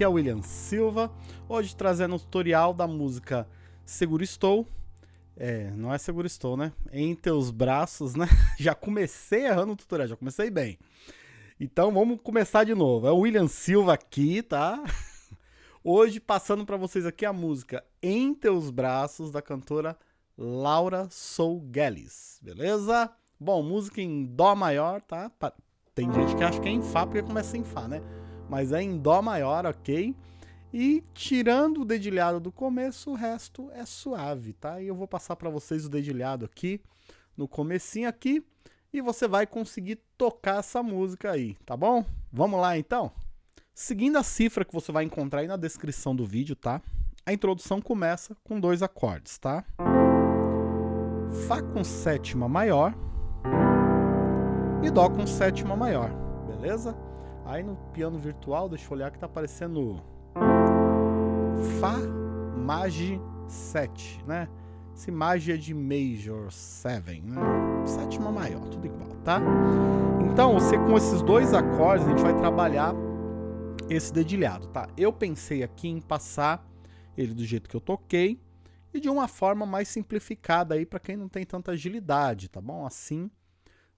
Aqui é o William Silva, hoje trazendo um tutorial da música Seguro Estou. É, não é Seguro Estou, né? Em teus braços, né? Já comecei errando o tutorial, já comecei bem. Então vamos começar de novo. É o William Silva aqui, tá? Hoje passando para vocês aqui a música Em Teus Braços da cantora Laura Sougueles, beleza? Bom, música em Dó maior, tá? Tem gente que acha que é em Fá porque começa em Fá, né? Mas é em Dó maior, ok? E tirando o dedilhado do começo, o resto é suave, tá? E eu vou passar para vocês o dedilhado aqui, no comecinho aqui, e você vai conseguir tocar essa música aí, tá bom? Vamos lá então? Seguindo a cifra que você vai encontrar aí na descrição do vídeo, tá? A introdução começa com dois acordes, tá? Fá com sétima maior e Dó com sétima maior, beleza? Aí no piano virtual, deixa eu olhar que tá aparecendo Fá Magi 7, né? Esse Magi é de Major 7, né? Sétima maior, tudo igual, tá? Então, você com esses dois acordes, a gente vai trabalhar esse dedilhado, tá? Eu pensei aqui em passar ele do jeito que eu toquei e de uma forma mais simplificada aí para quem não tem tanta agilidade, tá bom? Assim,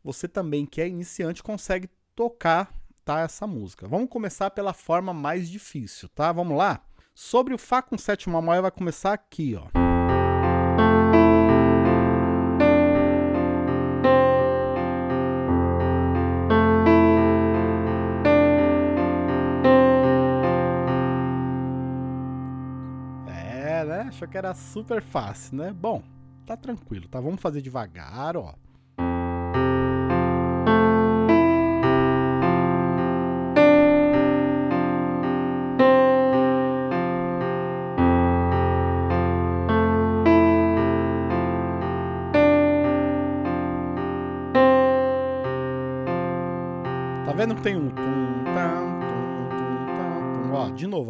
você também que é iniciante consegue tocar tá, essa música. Vamos começar pela forma mais difícil, tá? Vamos lá? Sobre o Fá com sétima maior vai começar aqui, ó. É, né? Achou que era super fácil, né? Bom, tá tranquilo, tá? Vamos fazer devagar, ó.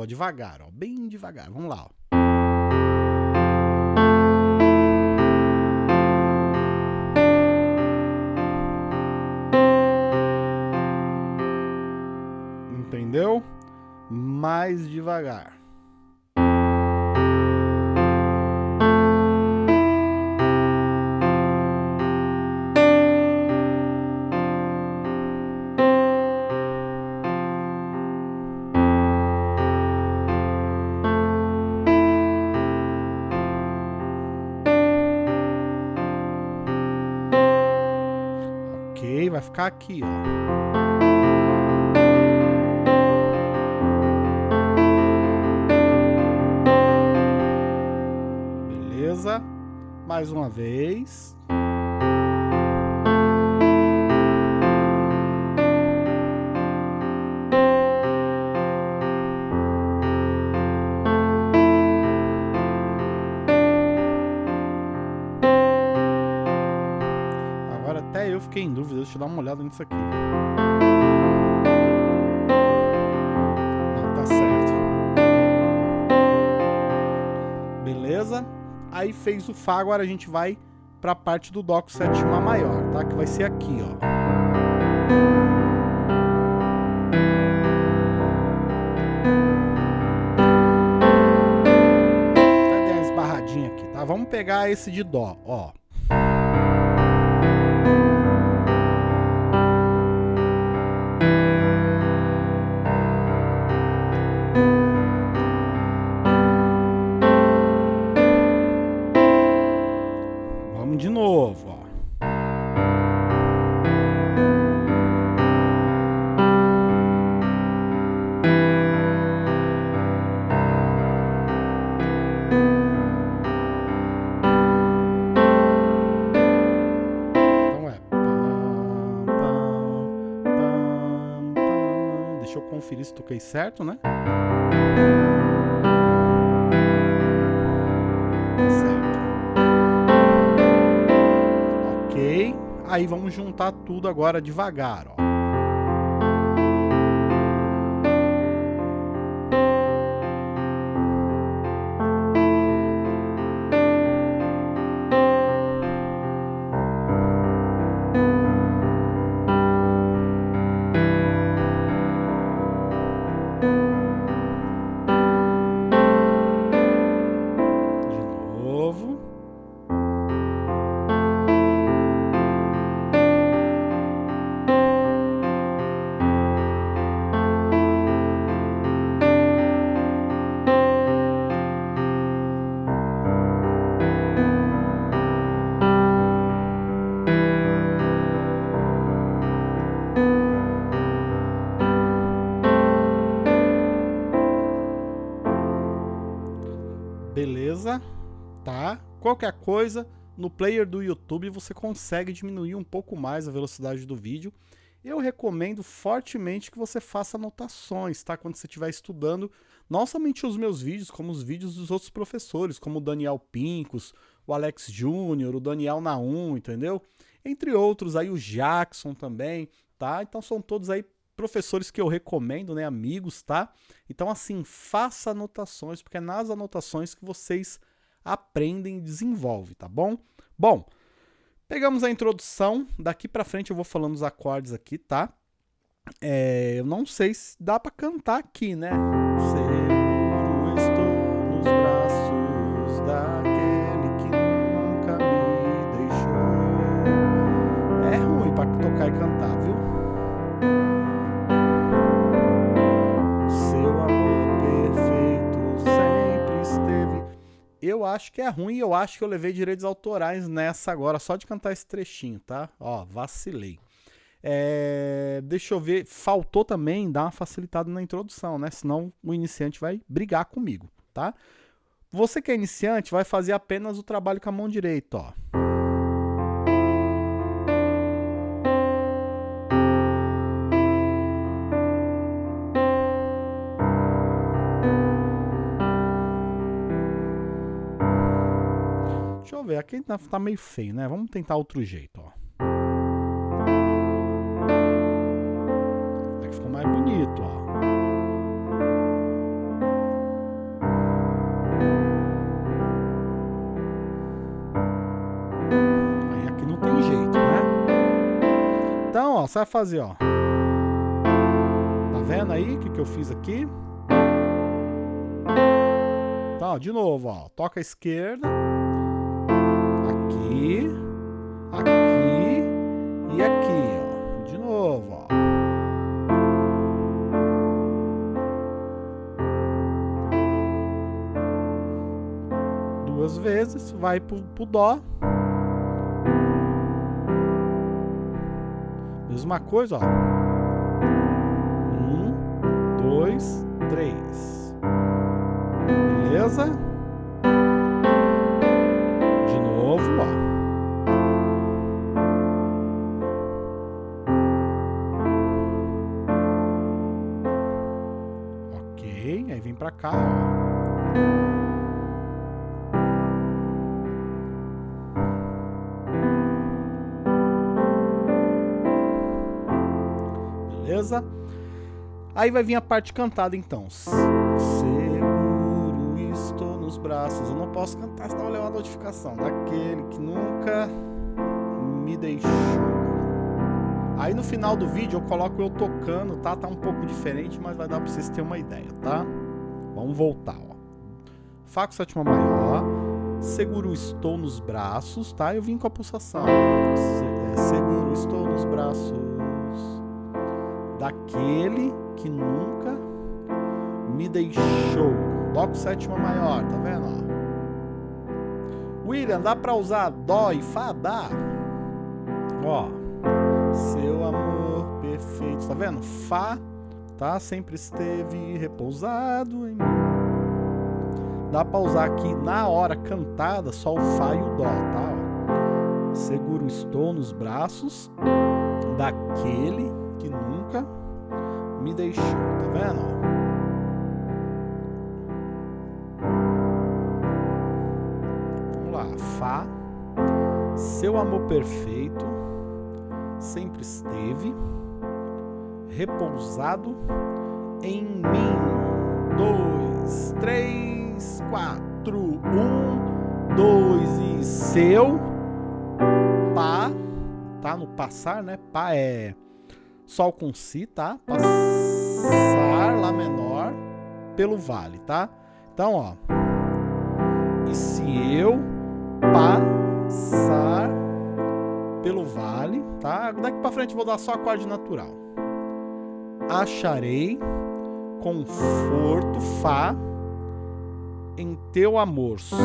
Devagar, ó, bem devagar. Vamos lá, ó. Entendeu? Mais devagar. Ficar aqui, ó. Beleza? Mais uma vez. Nisso aqui. Não, tá certo. Beleza? Aí fez o Fá, agora a gente vai para a parte do Dó com sétima maior, tá? Que vai ser aqui, ó. Tá? Vamos pegar esse de Dó, ó. Conferir se toquei certo, né? Aí vamos juntar tudo agora devagar, ó. Qualquer coisa, no player do YouTube você consegue diminuir um pouco mais a velocidade do vídeo. Eu recomendo fortemente que você faça anotações, tá? Quando você estiver estudando, não somente os meus vídeos, como os vídeos dos outros professores, como o Daniel Pincos, o Alex Júnior, o Daniel Naum, entendeu? Entre outros, aí o Jackson também, tá? Então são todos aí professores que eu recomendo, né, amigos, tá? Então assim, faça anotações, porque é nas anotações que vocês aprendem e desenvolvem, tá bom? Bom, pegamos a introdução, daqui para frente eu vou falando os acordes aqui, tá? É, eu não sei se dá para cantar aqui, né? Seguro eu acho que é ruim eu acho que eu levei direitos autorais nessa agora, só de cantar esse trechinho, tá? Ó, vacilei. É, deixa eu ver, faltou também dar uma facilitada na introdução, né? Senão o iniciante vai brigar comigo, tá? Você que é iniciante vai fazer apenas o trabalho com a mão direita, ó. Ver, aqui tá, tá meio feio, né? Vamos tentar outro jeito, ó. Aqui ficou mais bonito, ó. Aí aqui não tem jeito, né? Então, ó, você vai fazer, ó. Tá vendo aí o que, que eu fiz aqui? Então, ó, de novo, ó. Toca a esquerda aqui, e aqui, ó. De novo, ó. Duas vezes, vai pro, pro dó. Mesma coisa, ó. Um, dois, três. Beleza? Cá. Beleza? Aí vai vir a parte cantada então. Seguro estou nos braços. Eu não posso cantar, senão eu levar a notificação daquele que nunca me deixou. Aí no final do vídeo eu coloco eu tocando, tá? Tá um pouco diferente, mas vai dar pra vocês terem uma ideia, tá? Vamos voltar, ó. Fá com sétima maior, seguro estou nos braços, tá? Eu vim com a pulsação. Se, é, seguro estou nos braços daquele que nunca me deixou. Dó com sétima maior, tá vendo, ó? William, dá pra usar dó e fá? Dá. Ó. Seu amor perfeito, tá vendo? Fá tá? Sempre esteve repousado em mim. Dá pra usar aqui na hora cantada só o Fá e o Dó, tá? Seguro estou nos braços daquele que nunca me deixou, tá vendo? Vamos lá, Fá, seu amor perfeito sempre esteve repousado em mim. Dois, três, quatro, um, dois e seu pá, tá? No passar, né? Pá é sol com si, tá? Passar lá menor pelo vale, tá? Então, ó. E se eu passar pelo vale, tá? Daqui para frente vou dar só acorde natural acharei conforto, Fá, em teu amor, Sol,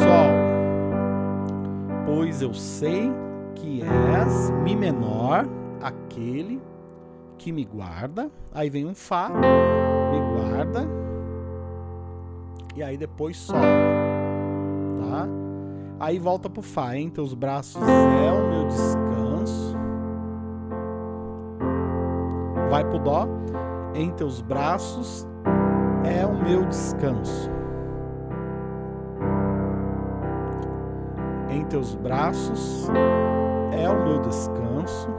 pois eu sei que és Mi menor, aquele que me guarda. Aí vem um Fá, me guarda, e aí depois Sol, tá? Aí volta pro Fá. Em teus braços é o meu descanso. Vai pro Dó. Em teus braços é o meu descanso. Em teus braços é o meu descanso.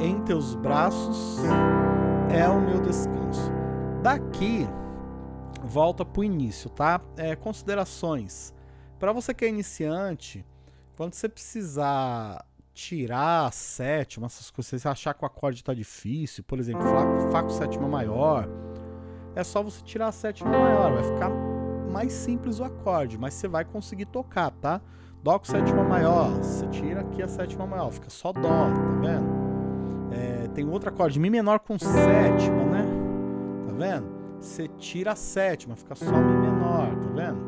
Em teus braços é o meu descanso. Daqui volta para o início, tá? É, considerações. Para você que é iniciante, quando você precisar tirar a sétima, essas coisas, você achar que o acorde está difícil, por exemplo, Fá, Fá com sétima maior, é só você tirar a sétima maior, vai ficar mais simples o acorde, mas você vai conseguir tocar, tá? Dó com sétima maior, você tira aqui a sétima maior, fica só Dó, tá vendo? É, tem outro acorde, Mi menor com sétima, né? Tá vendo? você tira a sétima, fica só Mi menor, tá vendo?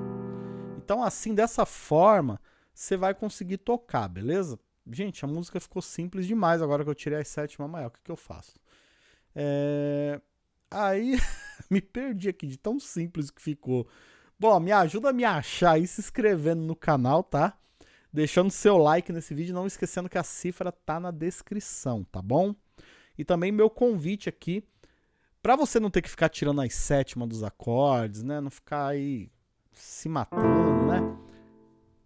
Então, assim, dessa forma, você vai conseguir tocar, beleza? Gente, a música ficou simples demais agora que eu tirei a sétima maior. O que, que eu faço? É... Aí, me perdi aqui de tão simples que ficou. Bom, me ajuda a me achar aí se inscrevendo no canal, tá? Deixando seu like nesse vídeo, não esquecendo que a cifra tá na descrição, tá bom? E também meu convite aqui para você não ter que ficar tirando as sétimas dos acordes, né? Não ficar aí se matando, né?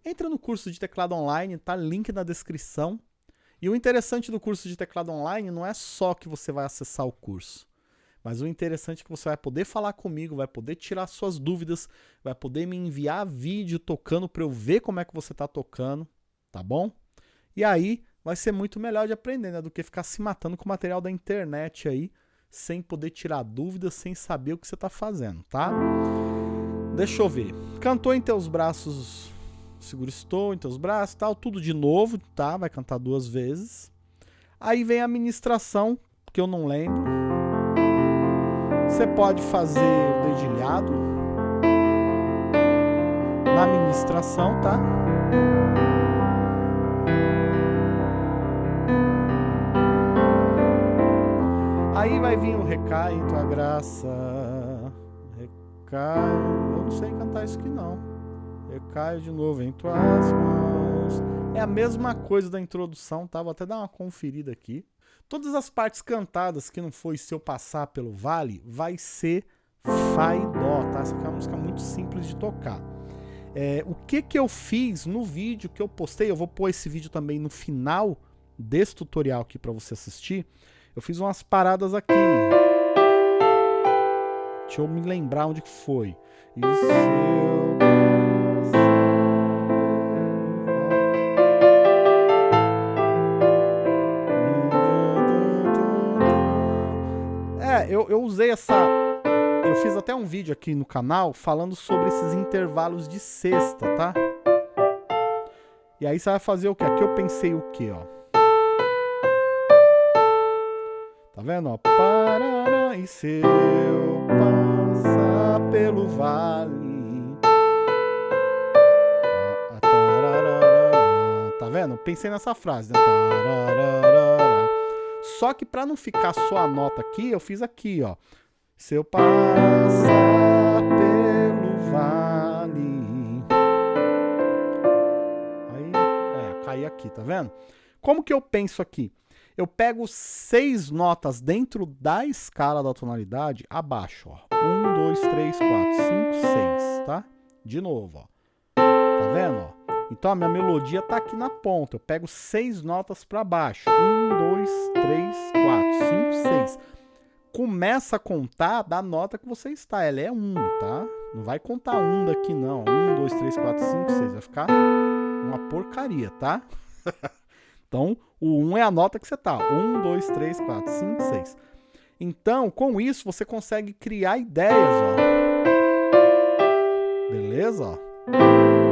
Entra no curso de teclado online, tá? Link na descrição. E o interessante do curso de teclado online não é só que você vai acessar o curso. Mas o interessante é que você vai poder falar comigo, vai poder tirar suas dúvidas, vai poder me enviar vídeo tocando para eu ver como é que você está tocando, tá bom? E aí vai ser muito melhor de aprender, né? Do que ficar se matando com material da internet aí, sem poder tirar dúvidas, sem saber o que você está fazendo, tá? Deixa eu ver. Cantou em teus braços, seguro estou em teus braços, tal, tudo de novo, tá? Vai cantar duas vezes. Aí vem a ministração, que eu não lembro. Você pode fazer o dedilhado na ministração, tá? Aí vai vir o recai em tua graça. Recai. Eu não sei cantar isso aqui não. Recaio de novo em tuas mãos. É a mesma coisa da introdução, tá? Vou até dar uma conferida aqui. Todas as partes cantadas que não foi se eu passar pelo vale, vai ser Fá e Dó, tá? Essa aqui é uma música muito simples de tocar. É, o que que eu fiz no vídeo que eu postei, eu vou pôr esse vídeo também no final desse tutorial aqui para você assistir. Eu fiz umas paradas aqui. Deixa eu me lembrar onde que foi. Isso eu, eu usei essa... Eu fiz até um vídeo aqui no canal falando sobre esses intervalos de sexta, tá? E aí você vai fazer o quê? Aqui eu pensei o quê, ó? Tá vendo? Ó? Parará, e se eu passar pelo vale. Tá vendo? Pensei nessa frase. Né? Só que para não ficar só a nota aqui, eu fiz aqui, ó. Se eu passar pelo vale. Aí, é, caí aqui, tá vendo? Como que eu penso aqui? eu pego seis notas dentro da escala da tonalidade abaixo, ó. Um, dois, três, quatro, cinco, seis, tá? De novo, ó. Tá vendo, ó? Então a minha melodia tá aqui na ponta. Eu pego seis notas para baixo. Um, dois, três, quatro, cinco, seis. Começa a contar da nota que você está. Ela é um, tá? Não vai contar um daqui, não. Um, dois, três, quatro, cinco, seis. Vai ficar uma porcaria, tá? Então, o 1 é a nota que você tá. 1, 2, 3, 4, 5, 6. Então, com isso, você consegue criar ideias, ó. Beleza? Ó.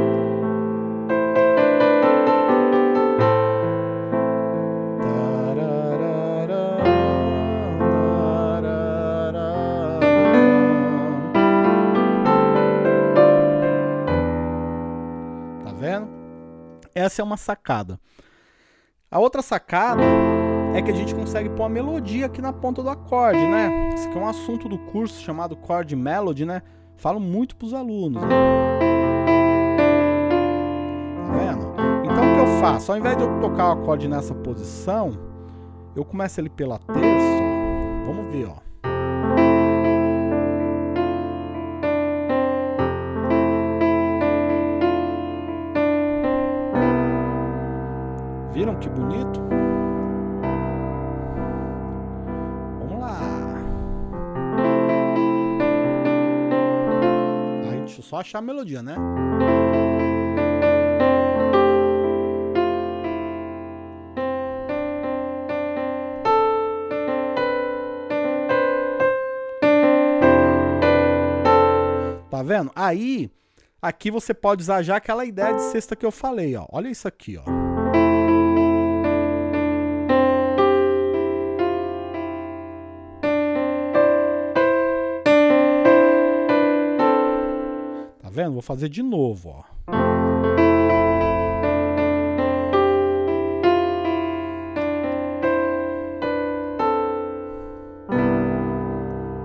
Essa é uma sacada. A outra sacada é que a gente consegue pôr a melodia aqui na ponta do acorde, né? Esse aqui é um assunto do curso chamado Chord Melody, né? Falo muito pros alunos. Né? Tá vendo? Então o que eu faço? Ao invés de eu tocar o acorde nessa posição, eu começo ele pela terça. Vamos ver, ó. Viram que bonito? Vamos lá. Aí, deixa eu só achar a melodia, né? Tá vendo? Aí, aqui você pode usar já aquela ideia de sexta que eu falei, ó. Olha isso aqui, ó. Vendo? Vou fazer de novo, ó.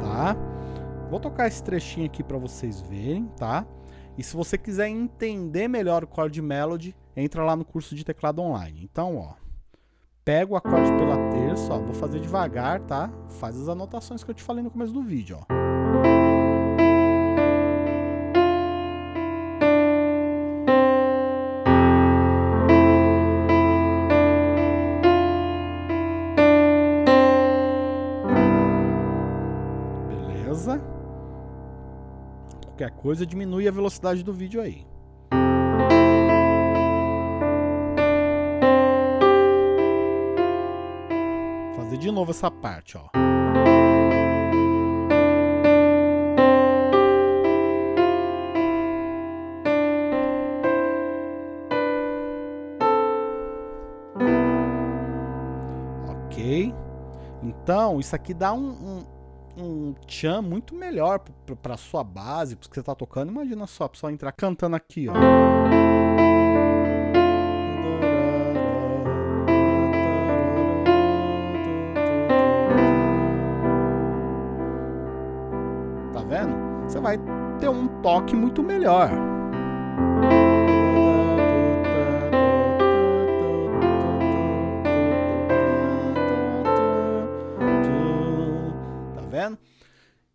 Tá? Vou tocar esse trechinho aqui para vocês verem, tá? E se você quiser entender melhor o chord melody, entra lá no curso de teclado online. Então, ó, pega o acorde pela terça, ó, vou fazer devagar, tá? Faz as anotações que eu te falei no começo do vídeo, ó. Coisa diminui a velocidade do vídeo aí. Vou fazer de novo essa parte, ó. Então, isso aqui dá um, um um tchan muito melhor para sua base, porque você tá tocando. Imagina só, a pessoa entrar cantando aqui, ó. Tá vendo? Você vai ter um toque muito melhor.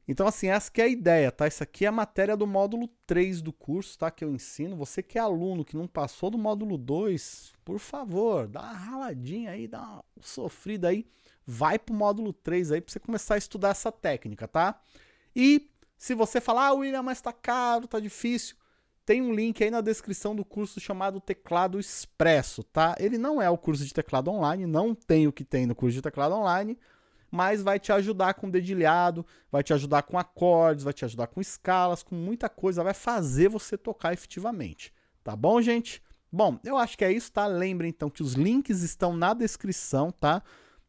Então, assim, essa que é a ideia, tá? Isso aqui é a matéria do módulo 3 do curso, tá? Que eu ensino. Você que é aluno, que não passou do módulo 2, por favor, dá uma raladinha aí, dá uma sofrida aí. Vai pro módulo 3 aí pra você começar a estudar essa técnica, tá? E se você falar, ah, William, mas tá caro, tá difícil, tem um link aí na descrição do curso chamado Teclado Expresso, tá? Ele não é o curso de teclado online, não tem o que tem no curso de teclado online, mas vai te ajudar com dedilhado, vai te ajudar com acordes, vai te ajudar com escalas, com muita coisa, vai fazer você tocar efetivamente. Tá bom, gente? Bom, eu acho que é isso, tá? Lembre então que os links estão na descrição, tá?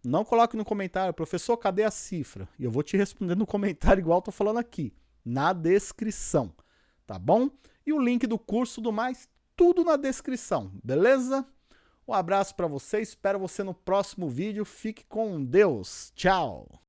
Não coloque no comentário, professor, cadê a cifra? E eu vou te responder no comentário igual eu tô falando aqui, na descrição, tá bom? E o link do curso do mais, tudo na descrição, beleza? Um abraço para você, espero você no próximo vídeo. Fique com Deus. Tchau!